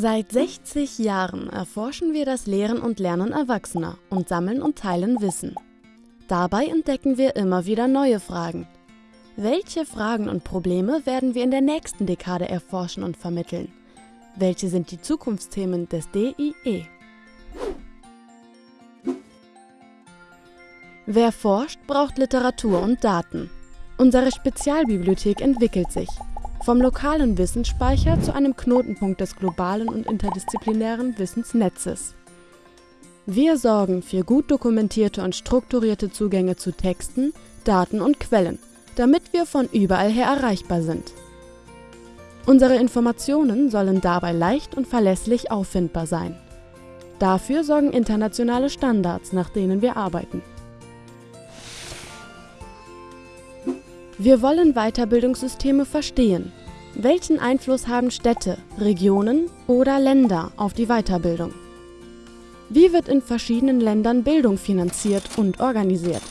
Seit 60 Jahren erforschen wir das Lehren und Lernen Erwachsener und sammeln und teilen Wissen. Dabei entdecken wir immer wieder neue Fragen. Welche Fragen und Probleme werden wir in der nächsten Dekade erforschen und vermitteln? Welche sind die Zukunftsthemen des DIE? Wer forscht, braucht Literatur und Daten. Unsere Spezialbibliothek entwickelt sich. Vom lokalen Wissensspeicher zu einem Knotenpunkt des globalen und interdisziplinären Wissensnetzes. Wir sorgen für gut dokumentierte und strukturierte Zugänge zu Texten, Daten und Quellen, damit wir von überall her erreichbar sind. Unsere Informationen sollen dabei leicht und verlässlich auffindbar sein. Dafür sorgen internationale Standards, nach denen wir arbeiten. Wir wollen Weiterbildungssysteme verstehen. Welchen Einfluss haben Städte, Regionen oder Länder auf die Weiterbildung? Wie wird in verschiedenen Ländern Bildung finanziert und organisiert?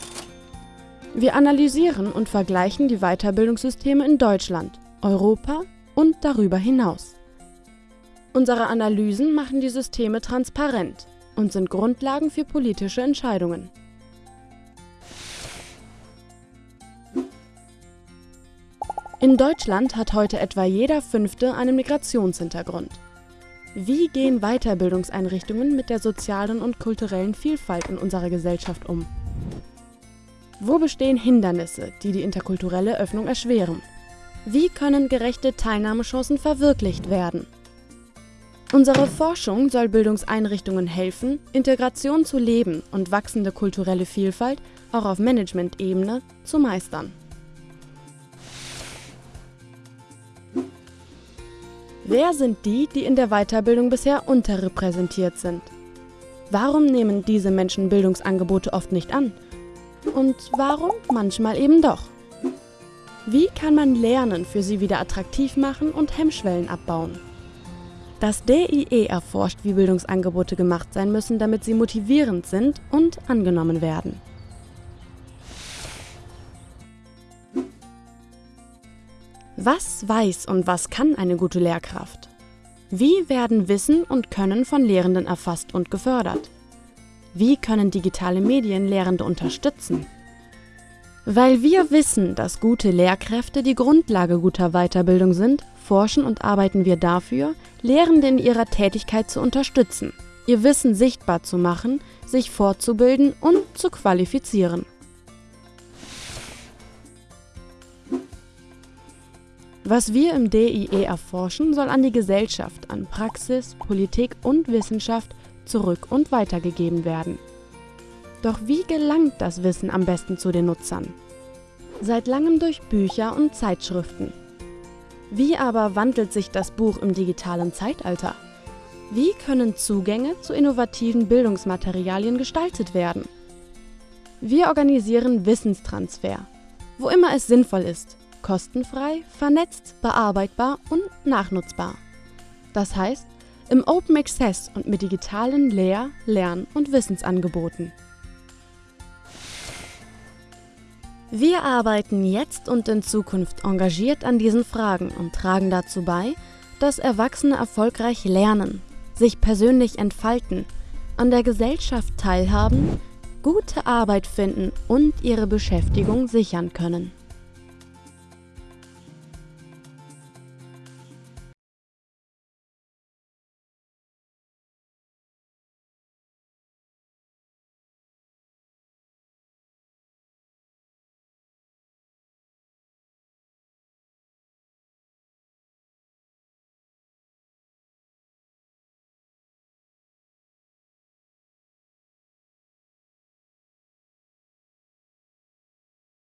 Wir analysieren und vergleichen die Weiterbildungssysteme in Deutschland, Europa und darüber hinaus. Unsere Analysen machen die Systeme transparent und sind Grundlagen für politische Entscheidungen. In Deutschland hat heute etwa jeder Fünfte einen Migrationshintergrund. Wie gehen Weiterbildungseinrichtungen mit der sozialen und kulturellen Vielfalt in unserer Gesellschaft um? Wo bestehen Hindernisse, die die interkulturelle Öffnung erschweren? Wie können gerechte Teilnahmechancen verwirklicht werden? Unsere Forschung soll Bildungseinrichtungen helfen, Integration zu leben und wachsende kulturelle Vielfalt auch auf Management-Ebene zu meistern. Wer sind die, die in der Weiterbildung bisher unterrepräsentiert sind? Warum nehmen diese Menschen Bildungsangebote oft nicht an? Und warum manchmal eben doch? Wie kann man Lernen für sie wieder attraktiv machen und Hemmschwellen abbauen? Das DIE erforscht, wie Bildungsangebote gemacht sein müssen, damit sie motivierend sind und angenommen werden. Was weiß und was kann eine gute Lehrkraft? Wie werden Wissen und Können von Lehrenden erfasst und gefördert? Wie können digitale Medien Lehrende unterstützen? Weil wir wissen, dass gute Lehrkräfte die Grundlage guter Weiterbildung sind, forschen und arbeiten wir dafür, Lehrende in ihrer Tätigkeit zu unterstützen, ihr Wissen sichtbar zu machen, sich fortzubilden und zu qualifizieren. Was wir im DIE erforschen, soll an die Gesellschaft, an Praxis, Politik und Wissenschaft zurück und weitergegeben werden. Doch wie gelangt das Wissen am besten zu den Nutzern? Seit langem durch Bücher und Zeitschriften. Wie aber wandelt sich das Buch im digitalen Zeitalter? Wie können Zugänge zu innovativen Bildungsmaterialien gestaltet werden? Wir organisieren Wissenstransfer, wo immer es sinnvoll ist, kostenfrei, vernetzt, bearbeitbar und nachnutzbar. Das heißt, im Open Access und mit digitalen Lehr-, Lern- und Wissensangeboten. Wir arbeiten jetzt und in Zukunft engagiert an diesen Fragen und tragen dazu bei, dass Erwachsene erfolgreich lernen, sich persönlich entfalten, an der Gesellschaft teilhaben, gute Arbeit finden und ihre Beschäftigung sichern können.